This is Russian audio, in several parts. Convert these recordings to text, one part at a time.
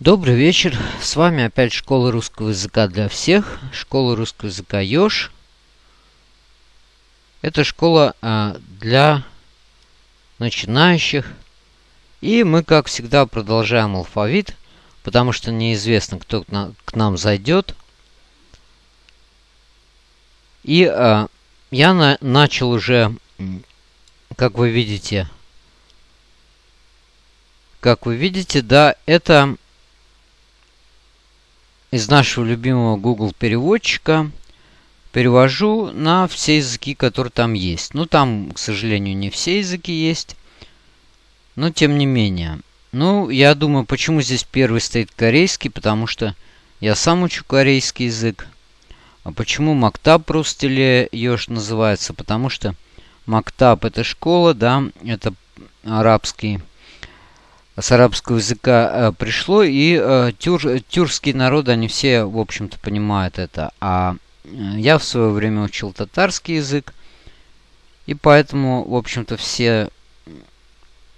Добрый вечер, с вами опять школа русского языка для всех, школа русского языка Ёж. Это школа а, для начинающих. И мы, как всегда, продолжаем алфавит, потому что неизвестно, кто к, на, к нам зайдет. И а, я на, начал уже, как вы видите, как вы видите, да, это из нашего любимого Google переводчика перевожу на все языки, которые там есть. Ну, там, к сожалению, не все языки есть. Но, тем не менее. Ну, я думаю, почему здесь первый стоит корейский, потому что я сам учу корейский язык. А почему Мактаб Рустеле Ёж называется? Потому что Мактаб это школа, да, это арабский с арабского языка э, пришло, и э, тюр, тюркские народы, они все, в общем-то, понимают это. А э, я в свое время учил татарский язык, и поэтому, в общем-то, все...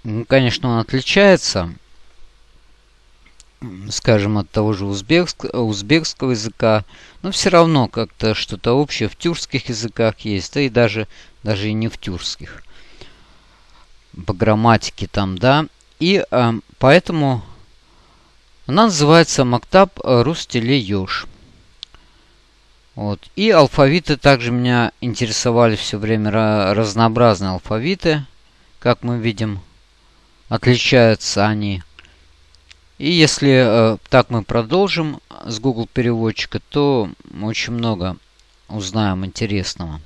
Ну, конечно, он отличается, скажем, от того же узбекск, узбекского языка, но все равно как-то что-то общее в тюркских языках есть, да и даже, даже и не в тюркских. По грамматике там, да. И э, поэтому она называется Мактаб Рустеле Ёж. Вот. И алфавиты также меня интересовали все время разнообразные алфавиты. Как мы видим, отличаются они. И если э, так мы продолжим с Google переводчика, то очень много узнаем интересного.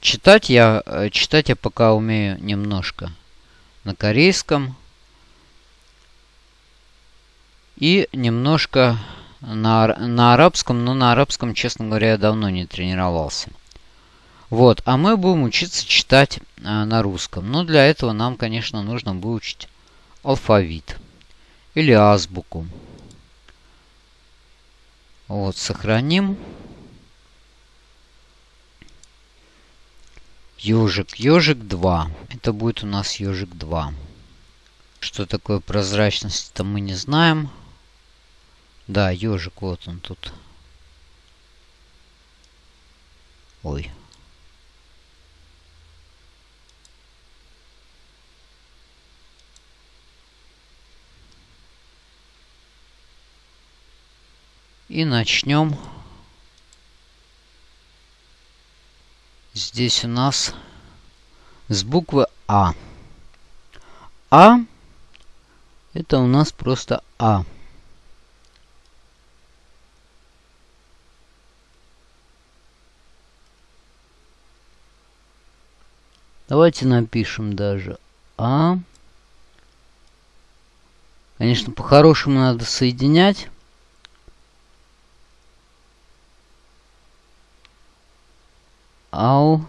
Читать я, э, читать я пока умею немножко на корейском. И немножко на, на арабском, но на арабском, честно говоря, я давно не тренировался. Вот, а мы будем учиться читать а, на русском. Но для этого нам, конечно, нужно выучить алфавит или азбуку. Вот, сохраним. Ежик. Ежик 2. Это будет у нас ежик 2. Что такое прозрачность, то мы не знаем. Да, ежик, вот он тут. Ой. И начнем Здесь у нас с буквы А. А это у нас просто А. Давайте напишем даже А. Конечно, по-хорошему надо соединять. Au.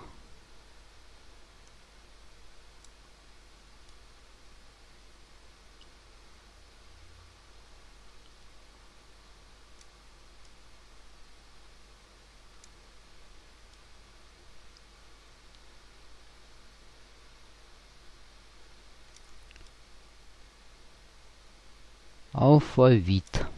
Алфавит.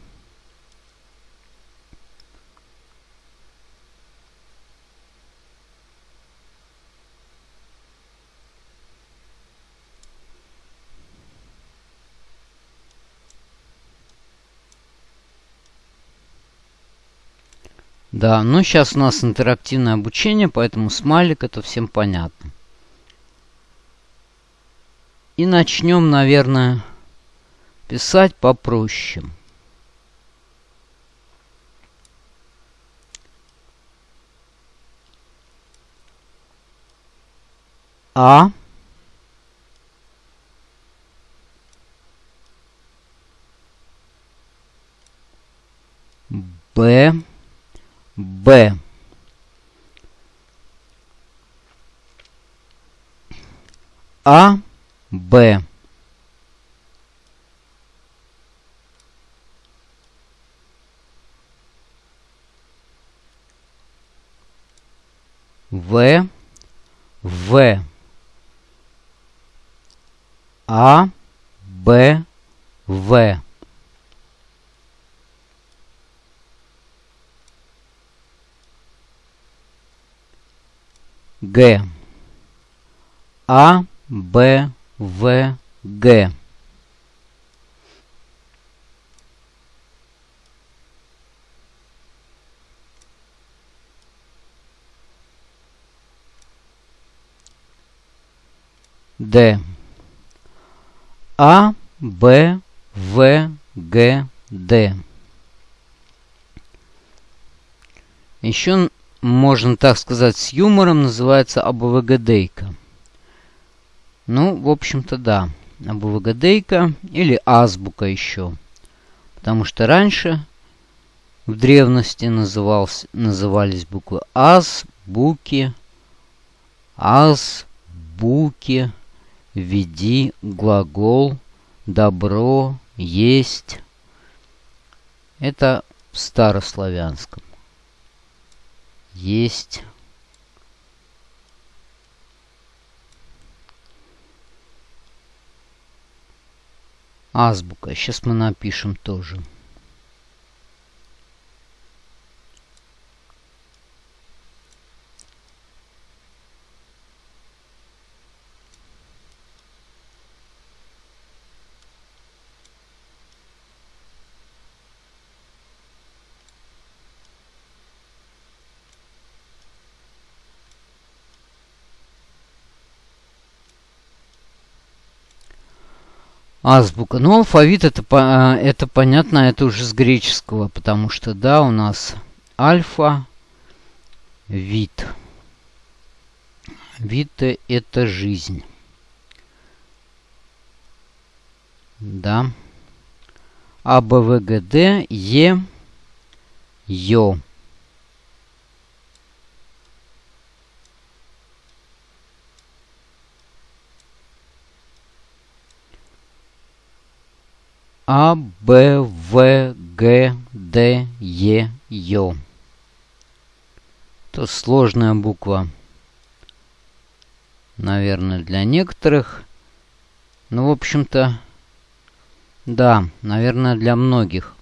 Да, ну сейчас у нас интерактивное обучение, поэтому смайлик это всем понятно. И начнем, наверное, писать попроще. А. Б. Б. А, Б. В, В, А, Б, В. Г. А, Б, В, Г. Д. А, Б, В, Г, Д. Еще можно так сказать с юмором, называется АБВГДейка. Ну, в общем-то, да. АБВГДейка или азбука еще. Потому что раньше в древности назывался, назывались буквы аз, буки, аз, буки, веди, глагол, добро, есть. Это в старославянском. Есть. Азбука. Сейчас мы напишем тоже. Азбука. Ну, алфавит это, это понятно, это уже с греческого, потому что, да, у нас альфа, вид. Вид это жизнь. Да. А, Б, В, Г, Д, Е, Ё. А, Б, В, Г, Д, Е, Ё. Это сложная буква. Наверное, для некоторых. Ну, в общем-то, да, наверное, для многих.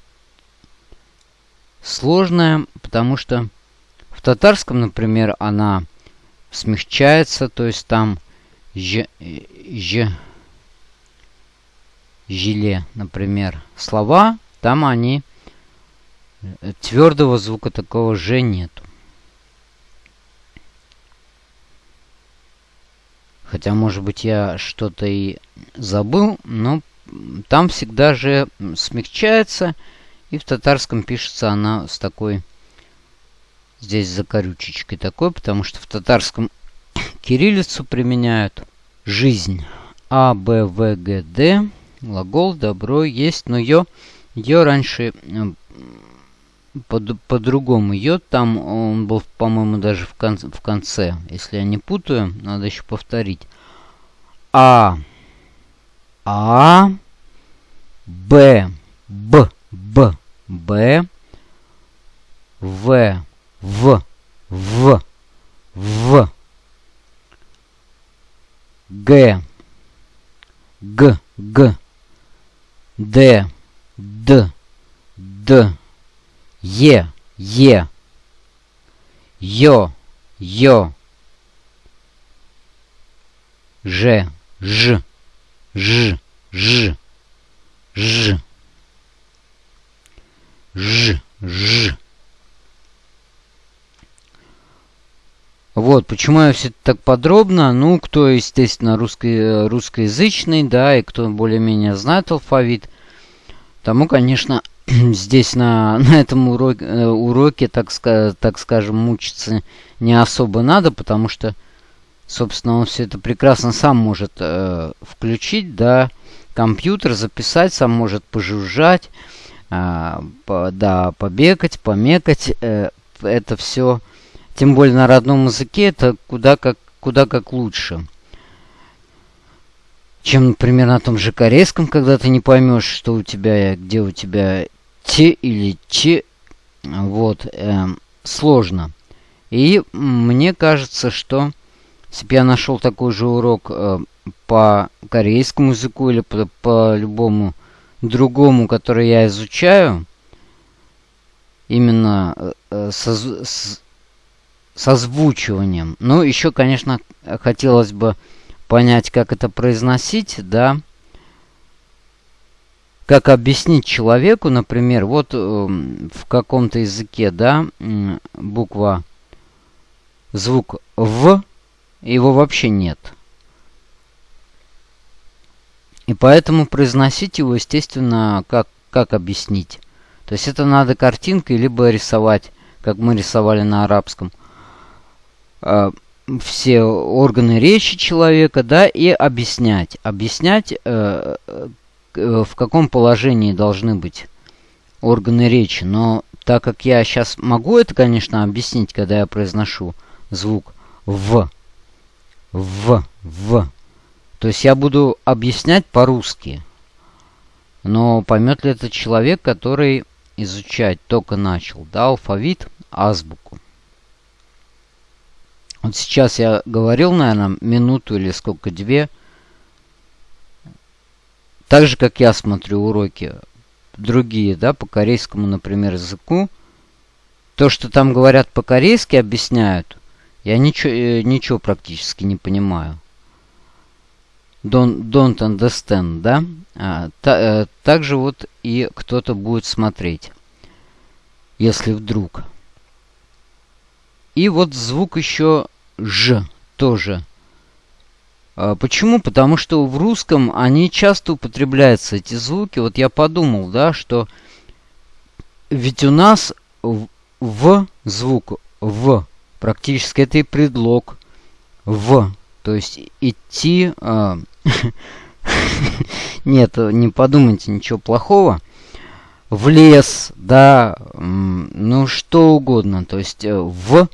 Сложная, потому что в татарском, например, она смягчается, то есть там ж, ж, жиле, например, слова, там они э, твердого звука такого же нету. Хотя, может быть, я что-то и забыл, но там всегда же смягчается, и в татарском пишется она с такой, здесь закорючечкой такой, потому что в татарском кириллицу применяют жизнь. А, Б, В, Г, Д. Глагол добро есть, но ее, ее раньше по-другому. По ее там он был, по-моему, даже в, кон в конце. Если я не путаю, надо еще повторить. А. А. Б. Б. Б. Б. В. В. В. В. Г. Г. Г. Д, Д, Д, Е, Е, Ё, Ё, Ж, Ж, Ж, Ж, Ж, Ж, Ж. Вот, почему я все так подробно? Ну, кто, естественно, русский, русскоязычный, да, и кто более-менее знает алфавит, тому, конечно, здесь на, на этом уроке, э, уроке так, так скажем, мучиться не особо надо, потому что, собственно, он все это прекрасно сам может э, включить, да, компьютер, записать, сам может пожужжать, э, по, да, побегать, помекать, э, это все тем более на родном языке это куда как, куда как лучше. Чем, например, на том же корейском, когда ты не поймешь, что у тебя, где у тебя те или че. Вот, э, сложно. И мне кажется, что если бы я нашел такой же урок э, по корейскому языку или по, по любому другому, который я изучаю, именно э, со, с, с озвучиванием. Ну, еще, конечно, хотелось бы понять, как это произносить, да. Как объяснить человеку, например, вот э, в каком-то языке, да, буква, звук «в», его вообще нет. И поэтому произносить его, естественно, как, как объяснить. То есть это надо картинкой, либо рисовать, как мы рисовали на арабском. Э, все органы речи человека, да, и объяснять. Объяснять, э, э, в каком положении должны быть органы речи. Но так как я сейчас могу это, конечно, объяснить, когда я произношу звук «в», «в», «в», то есть я буду объяснять по-русски. Но поймет ли этот человек, который изучать только начал, да, алфавит, азбуку. Вот сейчас я говорил, наверное, минуту или сколько, две. Так же, как я смотрю уроки другие, да, по корейскому, например, языку. То, что там говорят по-корейски, объясняют, я ничего, э, ничего практически не понимаю don't, don't understand, да? А, та, э, также вот и кто-то будет смотреть, если вдруг. И вот звук еще «ж» тоже. А, почему? Потому что в русском они часто употребляются, эти звуки. Вот я подумал, да, что ведь у нас в звук в практически это и предлог в то есть идти... Э, нет, не подумайте ничего плохого. В лес, да, ну что угодно. То есть э, в...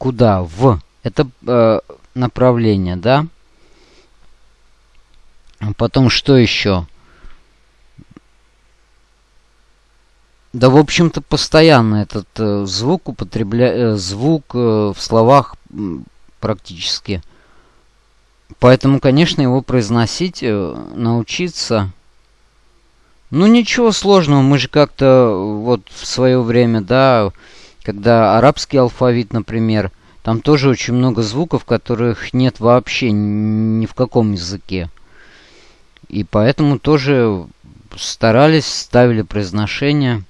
Куда? В. Это э, направление, да? Потом что еще? Да, в общем-то, постоянно этот э, звук употребляет, э, звук э, в словах практически Поэтому, конечно, его произносить, э, научиться... Ну, ничего сложного. Мы же как-то э, вот в свое время, да, когда арабский алфавит, например, там тоже очень много звуков, которых нет вообще ни в каком языке. И поэтому тоже старались, ставили произношение.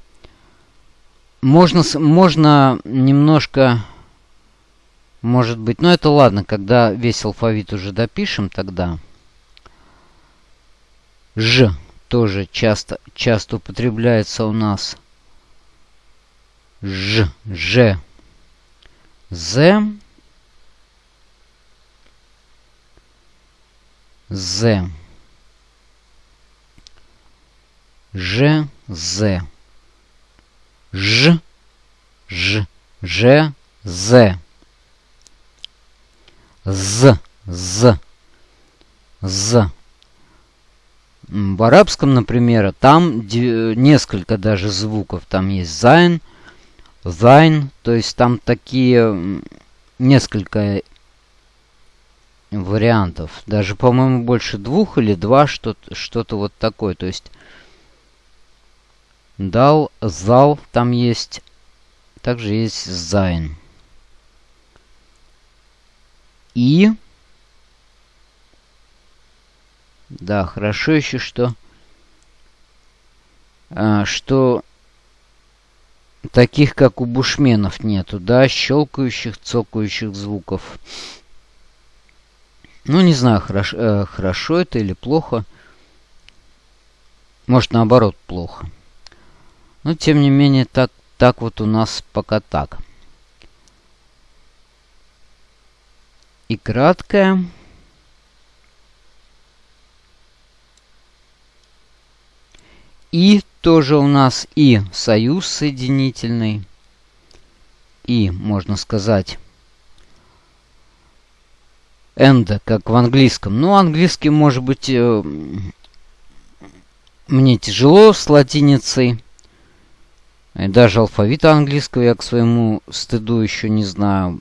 Можно, можно немножко может быть, ну это ладно, когда весь алфавит уже допишем, тогда. Ж тоже часто, часто употребляется у нас. Ж, Ж, З, З, Ж, З, Ж, Ж, Ж, З. З, З, З. В арабском, например, там несколько даже звуков. Там есть зайн, зайн, то есть там такие несколько вариантов. Даже, по-моему, больше двух или два, что-то что, -то, вот такое. То есть дал, зал там есть. Также есть зайн. И... Да, хорошо еще, что... А, что таких, как у бушменов, нету, да, щелкающих, цокающих звуков. Ну, не знаю, хорошо, э, хорошо это или плохо. Может, наоборот, плохо. Но, тем не менее, так, так вот у нас пока так. и краткое. И тоже у нас и союз соединительный. И, можно сказать, and, как в английском. Ну, английский, может быть, э, мне тяжело с латиницей. Даже алфавита английского я к своему стыду еще не знаю,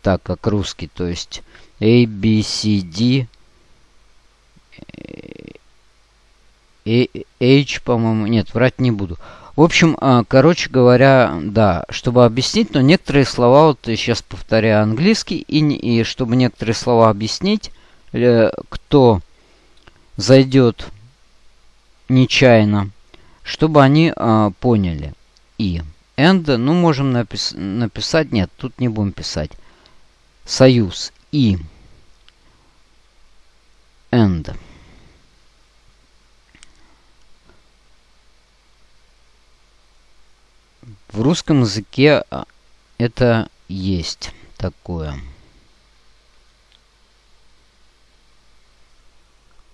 так как русский. То есть A, B, C, D, H, по-моему. Нет, врать не буду. В общем, а, короче говоря, да, чтобы объяснить, но некоторые слова, вот сейчас повторяю английский, и, и чтобы некоторые слова объяснить, э, кто зайдет нечаянно, чтобы они э, поняли. И and, ну, можем напис написать, нет, тут не будем писать. Союз и and. В русском языке а, это есть такое.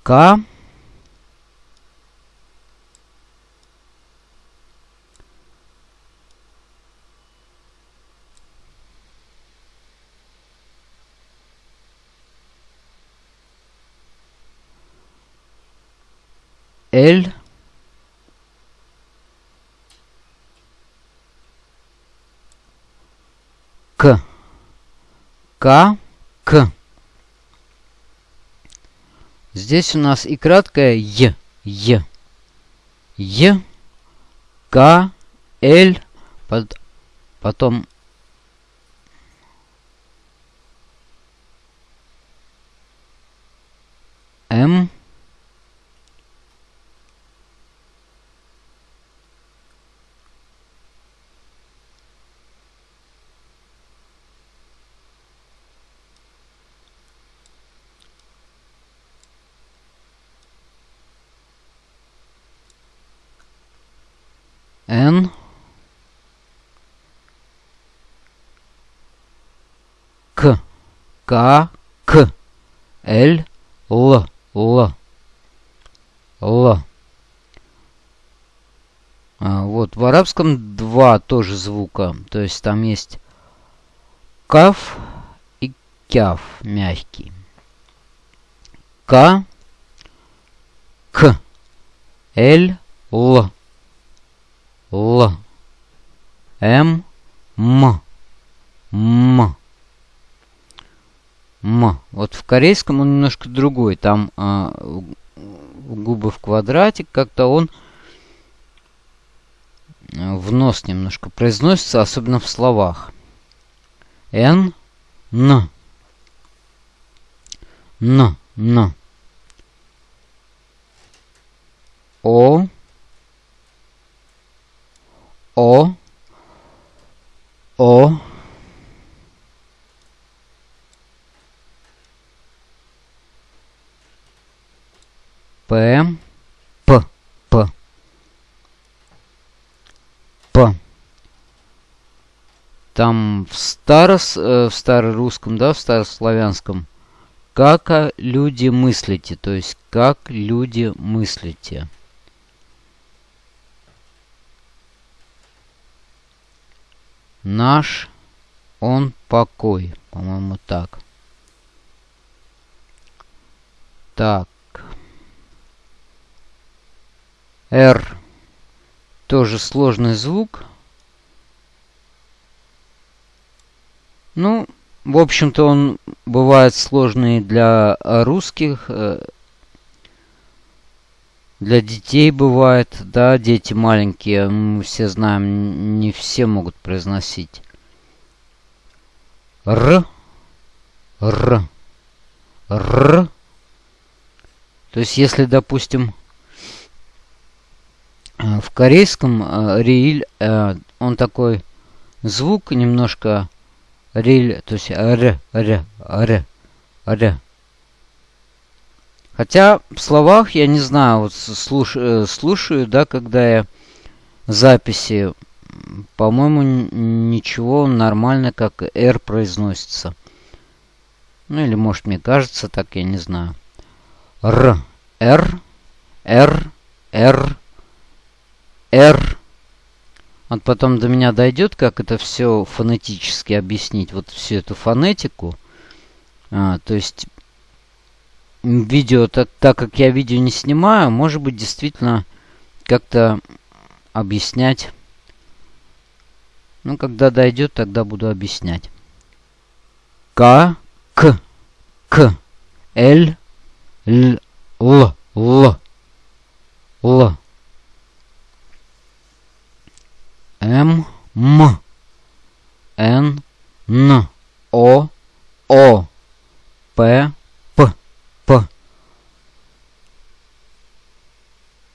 К L К К К. Здесь у нас и краткое Е Е Е К Л под, потом М N К К К Л Л Л Л а, вот в арабском два тоже звука. То есть там есть каф и кяф мягкий. К К Л Л Л. М. М. М. М. Вот в корейском он немножко другой. Там а, губы в квадратик. Как-то он в нос немножко произносится, особенно в словах. Н. Н. Н. Н. О. О. О. П. П. П. П. Там в старос, э, в старорусском, да, в старославянском, как люди мыслите, то есть как люди мыслите. Наш он покой. По-моему, так. Так. R. Тоже сложный звук. Ну, в общем-то, он бывает сложный для русских, э, для детей бывает, да, дети маленькие, мы все знаем, не все могут произносить. Р, Р, Р. То есть, если, допустим, в корейском э, риль, э, он такой звук немножко риль, то есть р, р, р, р. Хотя в словах, я не знаю, вот слуш, э, слушаю, да, когда я записи, по-моему, ничего нормально, как R произносится. Ну или может мне кажется так, я не знаю. Р, Р, Р, Р, Р. Вот потом до меня дойдет, как это все фонетически объяснить, вот всю эту фонетику. А, то есть видео, так, так как я видео не снимаю, может быть, действительно как-то объяснять. Ну, когда дойдет, тогда буду объяснять. К, К, К, Л, Л, Л, Л, Л. М, М, Н, Н, О, О, П, П, П,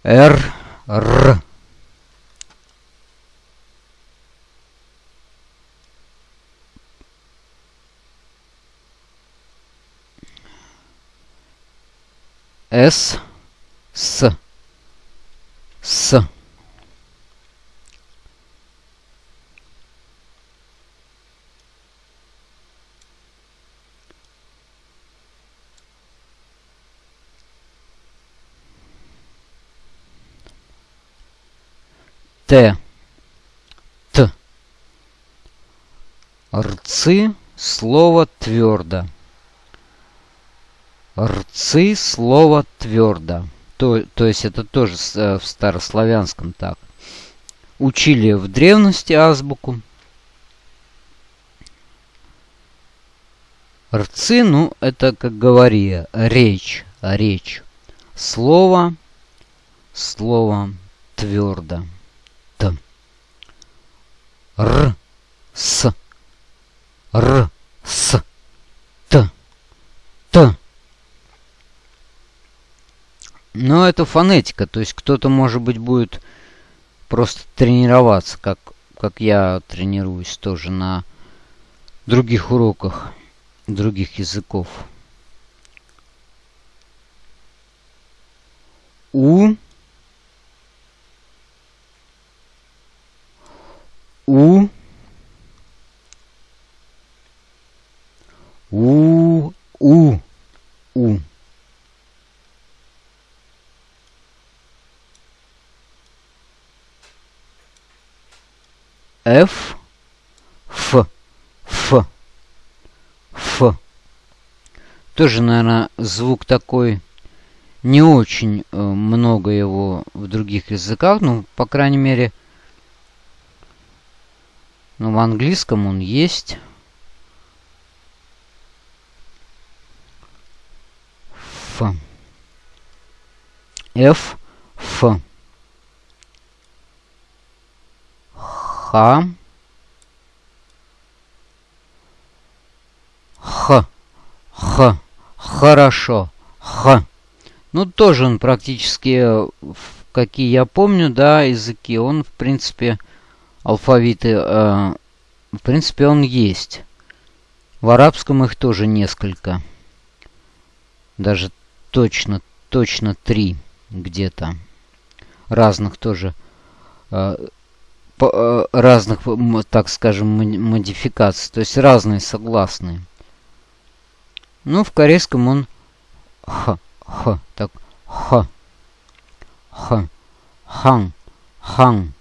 Р, Р. С, С, С. Т. Т. Рцы слово твердо. Рцы слово твердо. То, то есть это тоже э, в старославянском так. Учили в древности азбуку. Рцы, ну, это, как говори, речь, речь. Слово, слово твердо. Р, С, Р, С, Т, Т. Но это фонетика, то есть кто-то, может быть, будет просто тренироваться, как, как я тренируюсь тоже на других уроках других языков. У У. У. У. У. Ф. Ф. Ф. Ф. Тоже, наверное, звук такой... Не очень э, много его в других языках, ну, по крайней мере, но в английском он есть. Ф. Ф. Ф. Х. Х. Х. Хорошо. Х. Ну, тоже он практически, какие я помню, да, языки, он, в принципе, алфавиты, э, в принципе, он есть. В арабском их тоже несколько. Даже точно, точно три где-то. Разных тоже. Э, по, э, разных, так скажем, модификаций. То есть разные согласные. Ну, в корейском он х, х, так, х, х, хан, хан.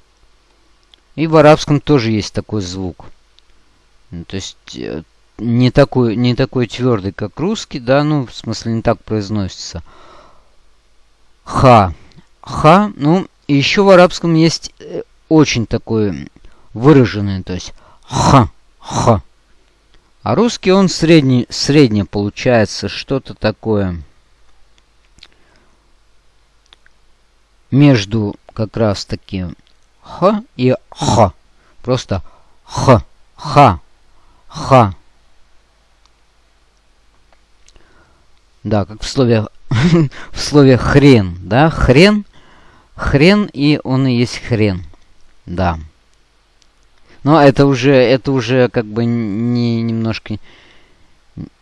И в арабском тоже есть такой звук. Ну, то есть э, не такой, не такой твердый, как русский, да, ну, в смысле, не так произносится. Ха. Ха, ну, и еще в арабском есть э, очень такой выраженный, то есть ха, ха. А русский он средний, средний получается, что-то такое между как раз таки х и х. Просто х, ха, ха. Да, как в слове, в слове хрен, да, хрен, хрен, и он и есть хрен, да. Но это уже, это уже как бы не немножко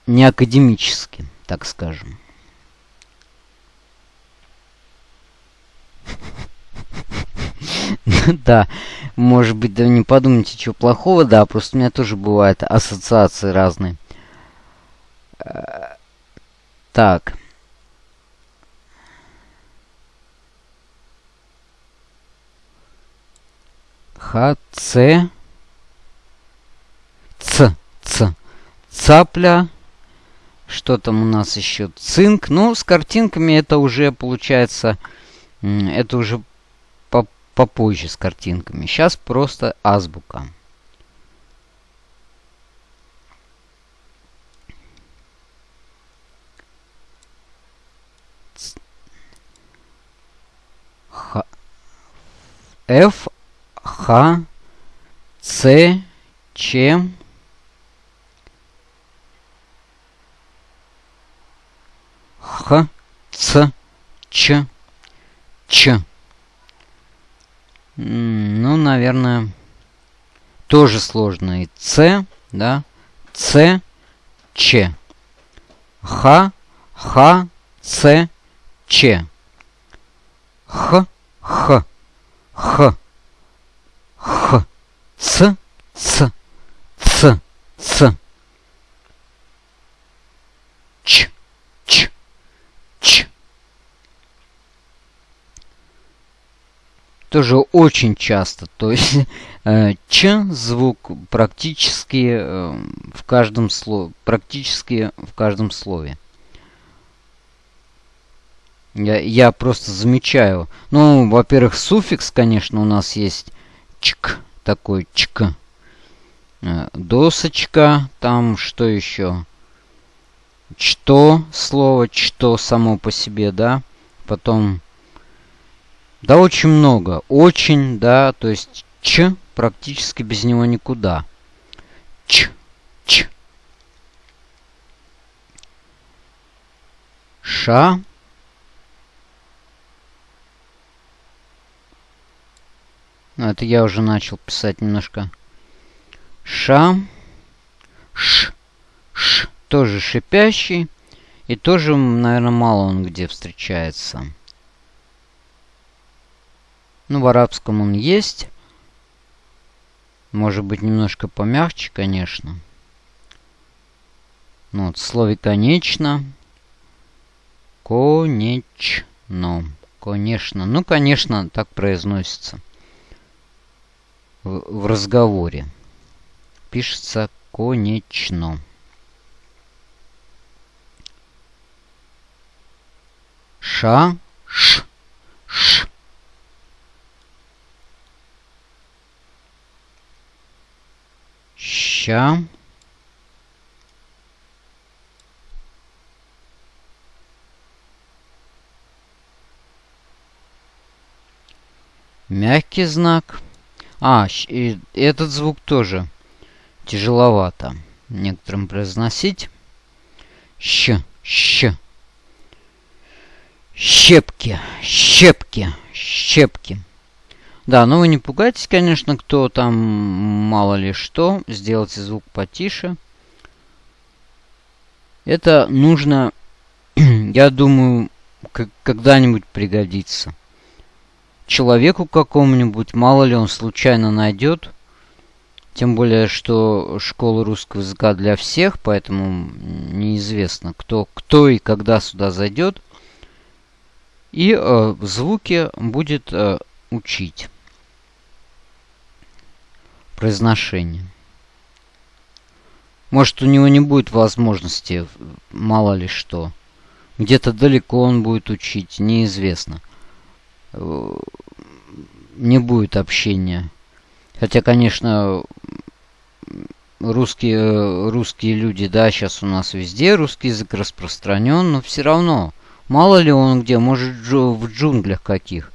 не академически, так скажем. Да, может быть, да не подумайте, чего плохого, да, просто у меня тоже бывают ассоциации разные. Э, так. Х, Ц. Ц, Ц. Цапля. Что там у нас еще? Цинк. Ну, с картинками это уже получается... Это уже попозже с картинками. Сейчас просто азбука. Х, F, Х, С, Ч, Х, Ц, Ч, Ч. Ну, наверное, тоже сложно. И С, да, С, Ч. Х, Х, С, Ч. Х, Х, Х, Х, Ц, Ц, Ц, Ц. Ч, Ч, Ч. Тоже очень часто. То есть э, Ч звук практически э, в каждом слове. Практически в каждом слове. Я, я просто замечаю. Ну, во-первых, суффикс, конечно, у нас есть чк, такой чк. Э, досочка, там что еще? Что слово, что само по себе, да? Потом, да, очень много. Очень, да, то есть ч практически без него никуда. Ч, ч. Ша, Ну, это я уже начал писать немножко. Ша. Ш. Ш. Тоже шипящий. И тоже, наверное, мало он где встречается. Ну, в арабском он есть. Может быть, немножко помягче, конечно. Ну, вот в слове «конечно». Конечно. Конечно. Ну, конечно, так произносится в, разговоре. Пишется конечно. Ша, ш, ш. Ща. Мягкий знак. А, и этот звук тоже тяжеловато некоторым произносить. Щ, щ. Щепки, щепки, щепки. Да, но вы не пугайтесь, конечно, кто там мало ли что. Сделайте звук потише. Это нужно, я думаю, когда-нибудь пригодится человеку какому-нибудь, мало ли он случайно найдет. Тем более, что школа русского языка для всех, поэтому неизвестно, кто, кто и когда сюда зайдет. И э, звуки будет э, учить. Произношение. Может, у него не будет возможности, мало ли что. Где-то далеко он будет учить, неизвестно. Э, не будет общения. Хотя, конечно, русские, русские люди, да, сейчас у нас везде русский язык распространен, но все равно, мало ли он где, может в джунглях каких.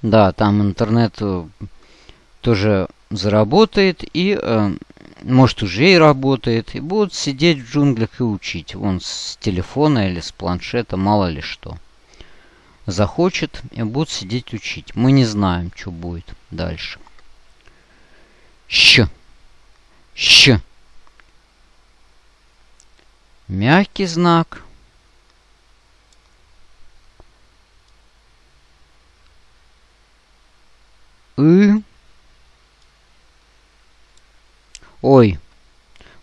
Да, там интернет э, тоже заработает и, э, может, уже и работает, и будут сидеть в джунглях и учить. Вон с телефона или с планшета, мало ли что захочет и будут сидеть учить. Мы не знаем, что будет дальше. Щ. Щ. Мягкий знак. И. Ой.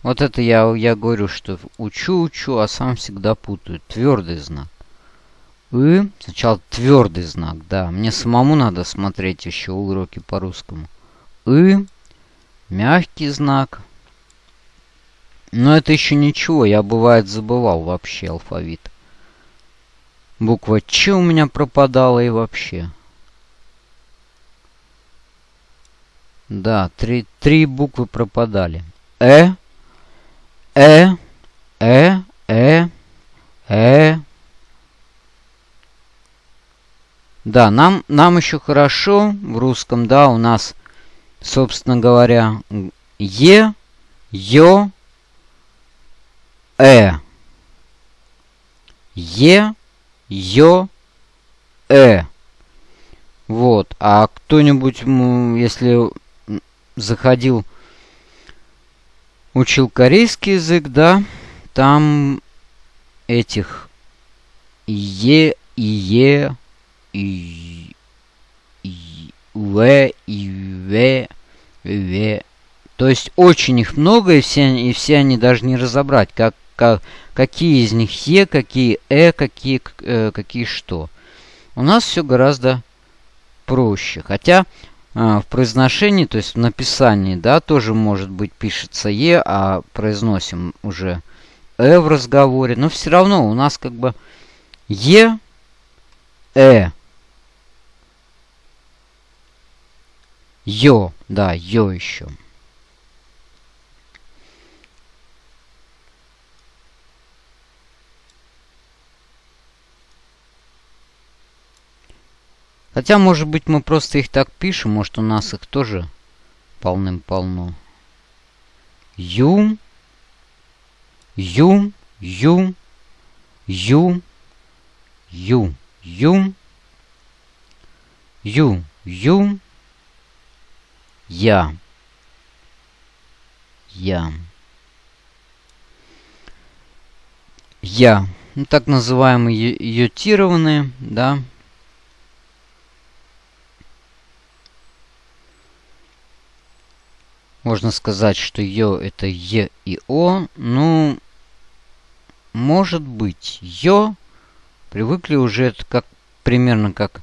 Вот это я, я говорю, что учу-учу, а сам всегда путаю. Твердый знак. И сначала твердый знак, да. Мне самому надо смотреть еще уроки по русскому. И мягкий знак. Но это еще ничего, я бывает забывал вообще алфавит. Буква Ч у меня пропадала и вообще. Да, три, три буквы пропадали. Э, Э, Э, Э, Э, Да, нам, нам еще хорошо в русском, да, у нас, собственно говоря, Е, Ё, Э. Е, Ё, Э. Вот. А кто-нибудь, если заходил, учил корейский язык, да, там этих Е и Е и и В и В В. То есть очень их много, и все, и все они даже не разобрать, как, как, какие из них Е, какие Э, какие, э, какие что. У нас все гораздо проще. Хотя в произношении, то есть в написании, да, тоже может быть пишется Е, а произносим уже Э в разговоре. Но все равно у нас как бы Е, Э, Ё, да, Ё еще. Хотя, может быть, мы просто их так пишем, может, у нас их тоже полным-полно. Юм, юм, юм, юм, юм, юм, юм, юм, я, я, я. Ну, так называемые йотированные, да, Можно сказать, что Ё это Е и О. Ну, может быть, Ё. Привыкли уже это как примерно как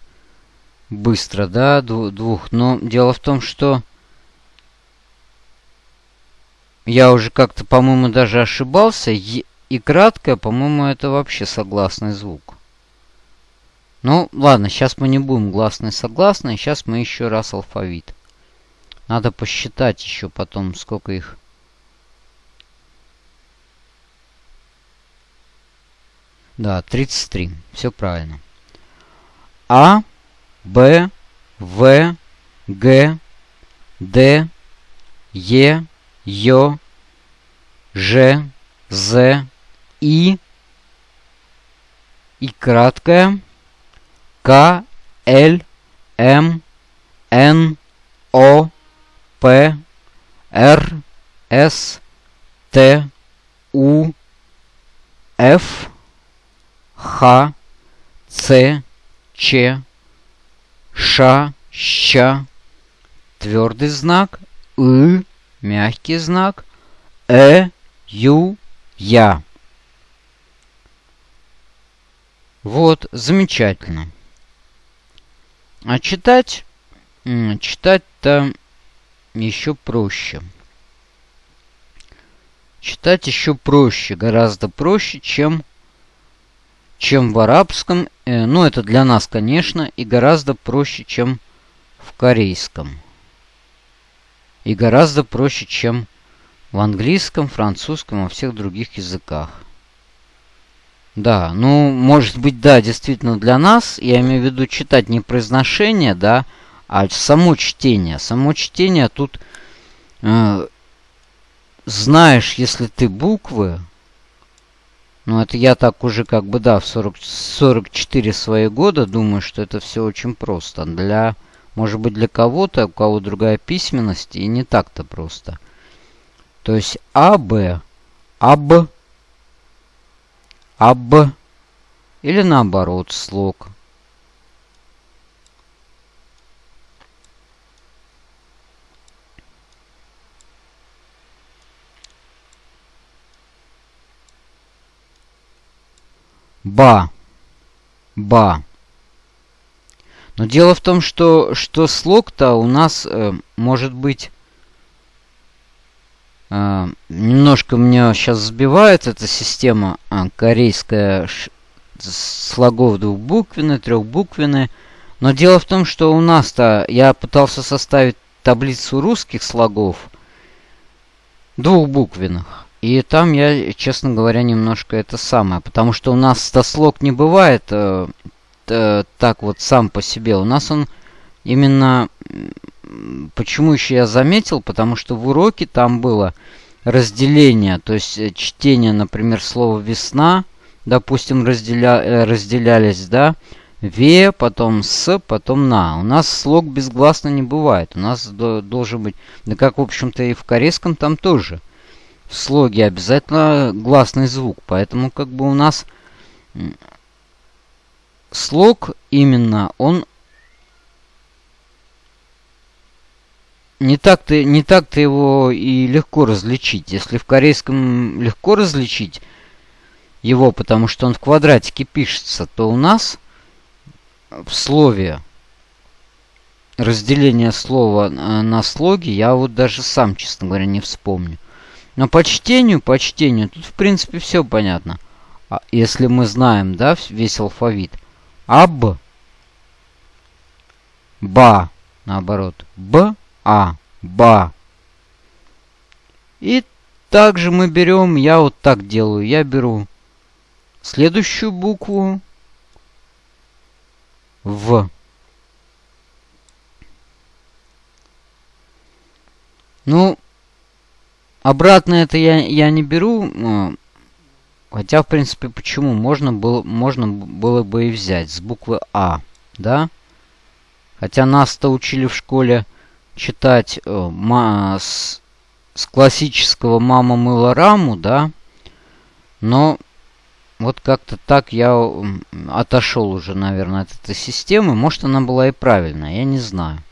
быстро, да, двух. Но дело в том, что я уже как-то, по-моему, даже ошибался. Е и краткое, по-моему, это вообще согласный звук. Ну, ладно, сейчас мы не будем гласный согласный. Сейчас мы еще раз алфавит. Надо посчитать еще потом, сколько их. Да, 33. Все правильно. А, Б, В, Г, Д, Е, Ё, Ж, З, И, И краткое, К, Л, М, Н, О, П, Р, С, Т, У, Ф, Х, Ц, Ч, Ш, Щ, твердый знак, И, мягкий знак, Э, Ю, Я. Вот, замечательно. А читать? Читать-то еще проще. Читать еще проще, гораздо проще, чем, чем в арабском. Э, ну, это для нас, конечно, и гораздо проще, чем в корейском. И гораздо проще, чем в английском, французском во всех других языках. Да, ну, может быть, да, действительно для нас, я имею в виду читать не произношение, да, а само чтение. Само чтение тут э, знаешь, если ты буквы, ну это я так уже как бы, да, в 40, 44 свои года думаю, что это все очень просто. Для, может быть, для кого-то, у кого другая письменность, и не так-то просто. То есть А, Б, АБ, АБ, или наоборот слог. Ба. Ба. Но дело в том, что, что слог-то у нас э, может быть... Э, немножко меня сейчас сбивает эта система э, корейская слогов двухбуквенные, трехбуквенные. Но дело в том, что у нас-то я пытался составить таблицу русских слогов двухбуквенных. И там я, честно говоря, немножко это самое. Потому что у нас слог не бывает э, э, так вот сам по себе. У нас он именно... Почему еще я заметил? Потому что в уроке там было разделение. То есть э, чтение, например, слова «весна», допустим, разделя, э, разделялись, да, «ве», потом «с», потом «на». У нас слог безгласно не бывает. У нас до, должен быть... Да как, в общем-то, и в корейском там тоже. В слоге обязательно гласный звук. Поэтому как бы у нас слог именно, он не так-то не так-то его и легко различить. Если в корейском легко различить его, потому что он в квадратике пишется, то у нас в слове разделение слова на слоги я вот даже сам, честно говоря, не вспомню. Но по чтению, по чтению, тут в принципе все понятно. А если мы знаем, да, весь алфавит. Аб. Ба. Наоборот. Б. А. Ба. И также мы берем, я вот так делаю, я беру следующую букву В. Ну, обратно это я, я не беру, а, хотя, в принципе, почему? Можно было, можно было бы и взять с буквы А, да? Хотя нас-то учили в школе читать э, ма, с, с классического «Мама мыла раму», да? Но вот как-то так я отошел уже, наверное, от этой системы. Может, она была и правильная, я не знаю.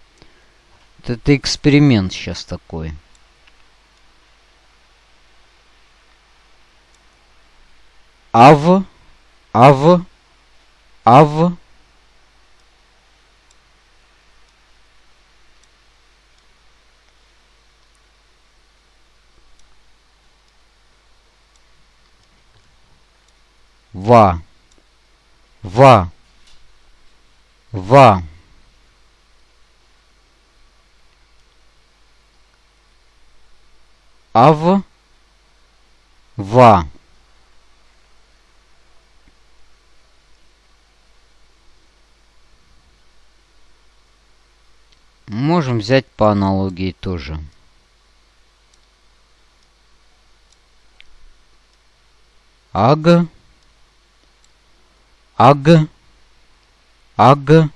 Это, это эксперимент сейчас такой. Ав, ав, ав. ва, ва, ва. Ав, ва. Можем взять по аналогии тоже. Аг. Аг. Аг.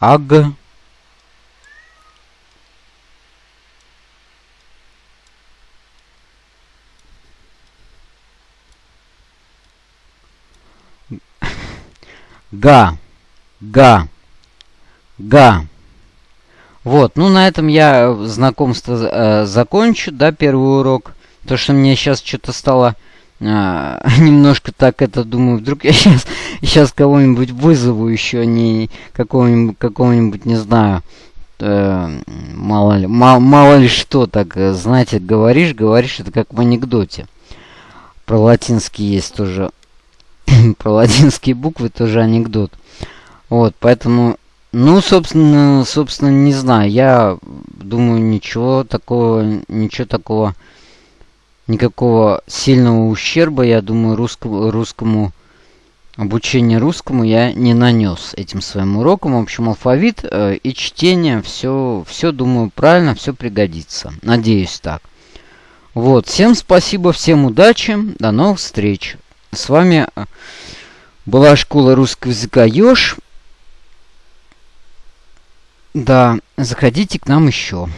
Аг. Га. Га. Га. Вот, ну на этом я знакомство э, закончу, да, первый урок. То, что мне сейчас что-то стало а, немножко так это думаю, вдруг я сейчас, сейчас кого-нибудь вызову еще, не какого-нибудь, какого-нибудь, не знаю, э, мало ли, мало, мало ли что так, э, знаете, говоришь, говоришь, это как в анекдоте. Про латинский есть тоже, про латинские буквы тоже анекдот. Вот, поэтому, ну, собственно, собственно, не знаю, я думаю, ничего такого, ничего такого никакого сильного ущерба, я думаю, русскому, русскому обучению русскому я не нанес этим своим уроком. В общем, алфавит э, и чтение, все, все, думаю, правильно, все пригодится. Надеюсь так. Вот, всем спасибо, всем удачи, до новых встреч. С вами э, была школа русского языка Ёж. Да, заходите к нам еще.